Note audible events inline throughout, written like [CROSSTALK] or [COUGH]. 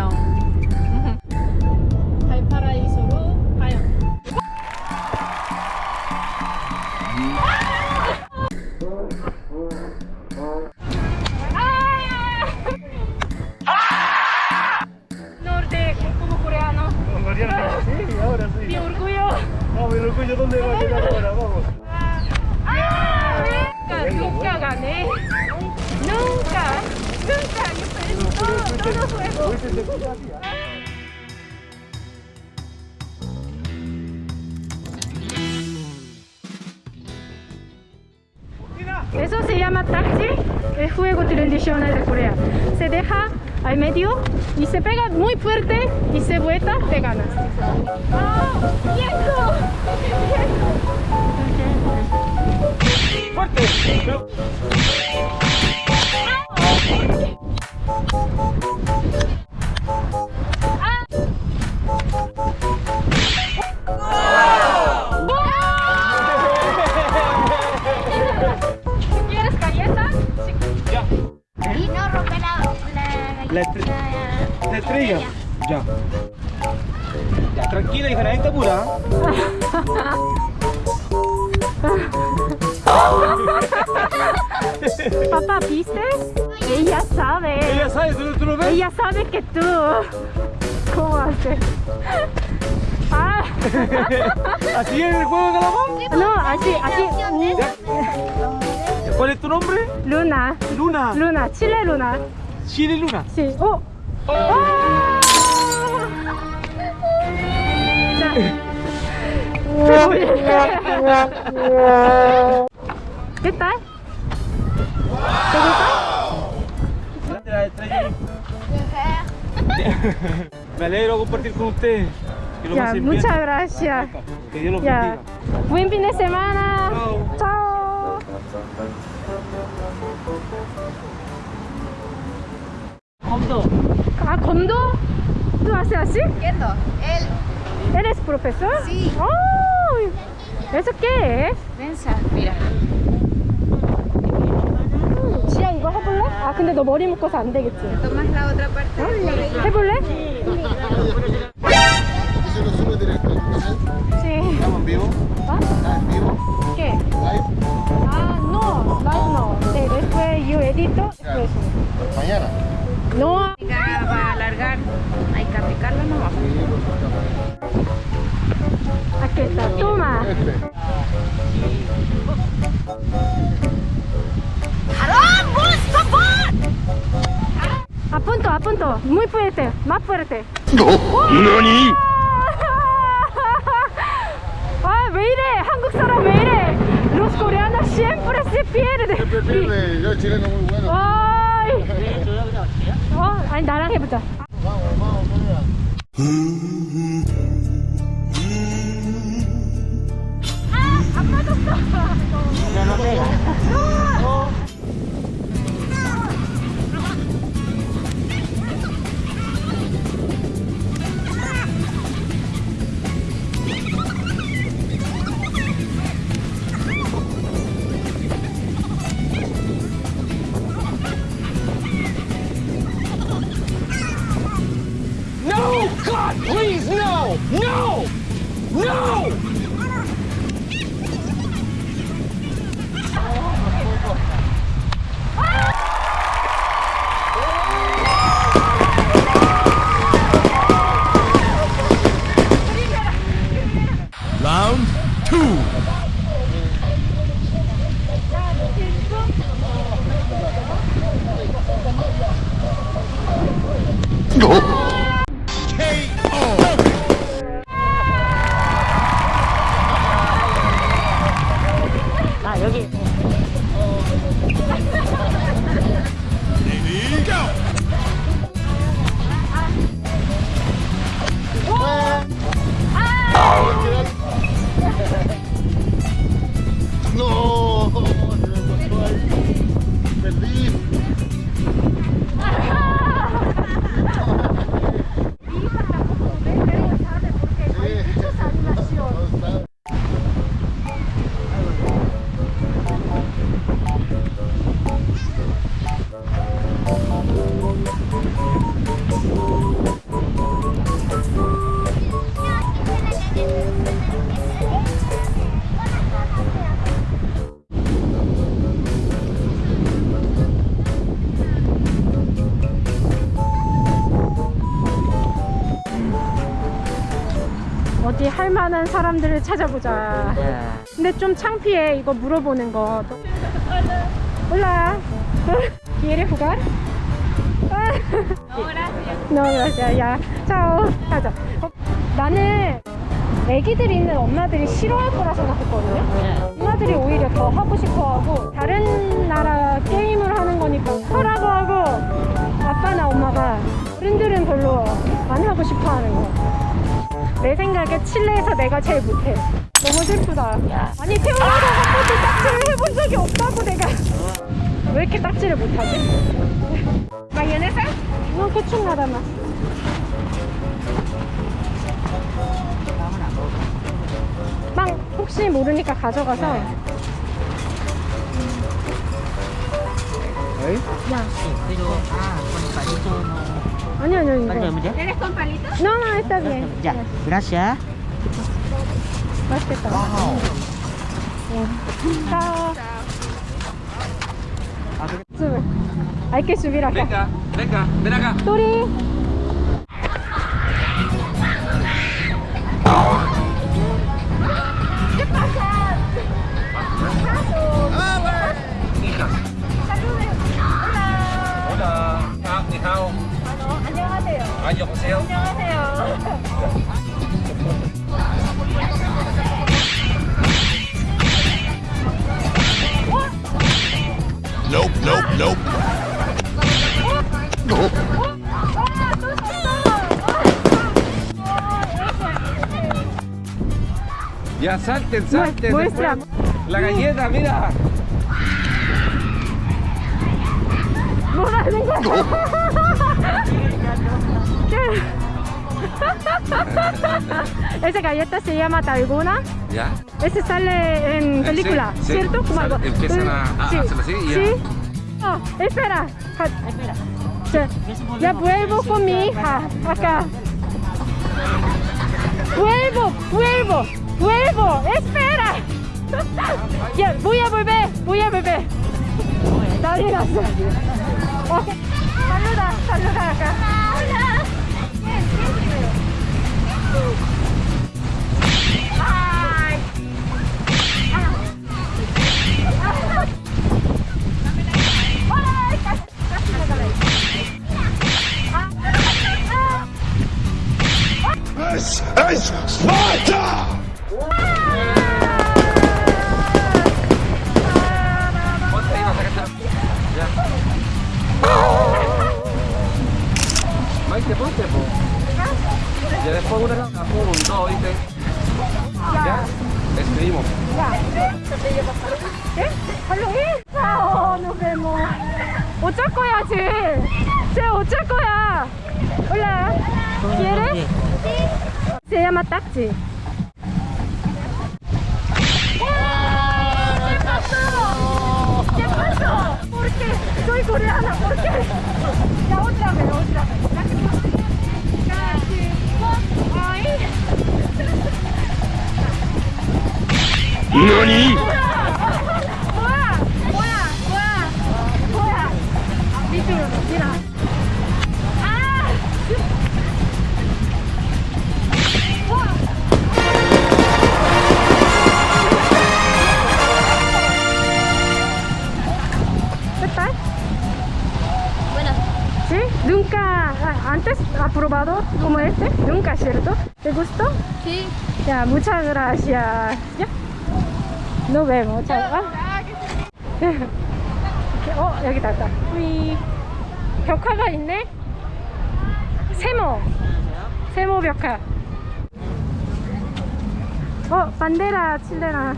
안녕 발파라이소로 가요 Mi orgullo. Vamos, el orgullo, ¿dónde va a llegar ahora? Vamos. ¡Ah! ¡Ah! ¡Ah! ¡Ah! ¡Ah! ¡Ah! Eso se llama taxi, el juego tradicional de Corea. Se deja al medio y se pega muy fuerte y se vuelta, te ganas. ¡Fuerte! Pero- ¿Quieres galletas? Ya. Y no rompe la, la, La estre- La estrella. Ya. Ya, tranquila, hija, nadie te apura. Papá, ¿viste? Ella sabe. Ella sabe, ¿tú, tú lo ves? Ella sabe que tú. ¿Cómo haces? Ah, [LAUGHS] ¿Así es el juego de calamar? no, así, así. ¿Cuál es tu nombre? Luna, Luna. Luna, Chile Luna. Chile Luna. Sí. ¡Oh! ¡Ah! 자. [LAUGHS] ¿Qué tal? ¿Te gusta? La estrella. Me alegro compartir con ustedes. Ya, muchas gracias. Que Dios los Ya. bendiga. Buen fin de semana. Chao. Chao. Ah, ¿Kondo? ¿Tú haces así? Entiendo. Él ¿Eres profesor? Sí. ¡Ay! ¿Eso qué es? pensa, mira. 이거 해볼래? 아 근데 너 머리 묶어서 안 되겠지? Parte. 해볼래? Punto, a punto. Muy fuerte, más fuerte. ¿Nani? 아, 왜 이래? 한국 사람 왜 이래? Los coreanos siempre se pierden. Siempre pierde. Yo chileno muy bueno. 아이. 어, 아니 나랑 해보자. Vamos, vamos, Corea. No! 어디 할 만한 사람들을 찾아보자. Ya. 근데 좀 창피해 이거 물어보는 거. 올라. ¿Quieres jugar? No, gracias. Ya. Chao. 가자. 어, 나는 애기들 있는 엄마들이 싫어할 거라 생각했거든요. 엄마들이 오히려 더 하고 싶어 하고 다른 나라 게임을 하는 거니까 하라고 하고 아빠나 엄마가 어른들은 별로 안 하고 싶어 하는 거. 내 생각에 칠레에서 내가 제일 못해. 너무 슬프다. 아니 태어나서 한 번도 딱지를 해본 적이 없다고 내가. 왜 이렇게 딱지를 못하지? No, que chingada más. 빵 혹시 모르니까 가져가서 ¿Ahí? 야 No, no, no. ¿Eres con palitos? No, no, está bien. Ya, gracias. Más que todo. Chao. Sube. Hay que subir acá. Venga, venga, ven acá. Turi. ¿Qué pasa? Ah, Hijas. Saludos. Hola. Hola. Ah, ni hao. 안녕하세요 Ah, yo José. 안녕하세요 Nope, nope, nope. Ya salten, salten. muestra. después. La galleta, mira. [LAUGHS] Esa galleta se llama Dalgona. Ya. Ese sale en película, sí, ¿cierto? Como algo- empiezan a- a sí, hacerlo así y ya. Sí. Oh, espera. Espera. Ya, ya vuelvo con mi hija acá. Vuelvo, vuelvo, vuelvo. Espera. [LAUGHS] Ya, voy a volver, voy a volver. Dale, gracias. Saluda, saluda acá. Maite, ponte, po. Ya después una, un, dos, ¿viste? Ya. Despedimos. ¿Eh? 할로윈? 아, nos vemos. 어쩔 거야, 쟤. 쟤 어쩔 거야. Hola. ¿Quieres? Se llama taxi. Coreana, ¿por qué? Ya otra vez, otra vez. La que- Casi. Ay. NANI? Antes ha probado como este, nunca, ¿cierto? ¿Te gustó? sí. Ya, muchas gracias. Ya. Nos vemos. Chao. 아. 어, 여기 다 우리 벽화가 있네. 세모. 세모 벽화. 어, 반데라 칠레나.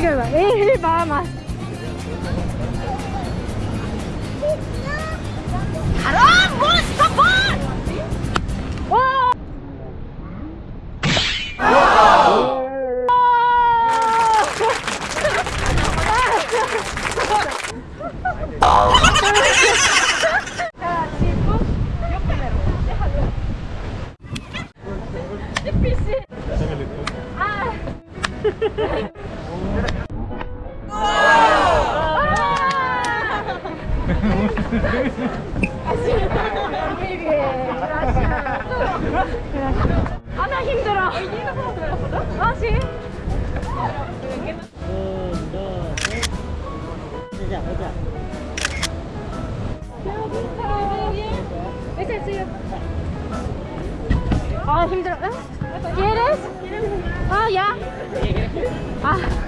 to go back. We're. ¿Quieres? Ah, ya. Ah.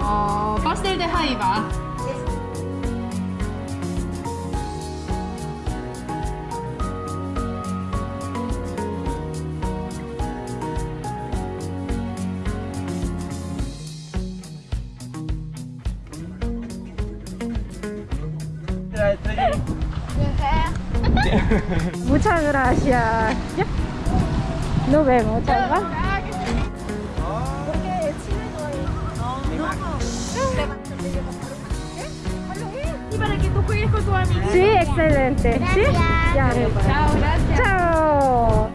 어 파스텔 데 하이바 Muchas gracias. ¿Ya? Nos vemos, chao. Y para que tú juegues con tus amigos. Sí, excelente. Gracias. ¿Sí? Ya, Chao, gracias. Chao.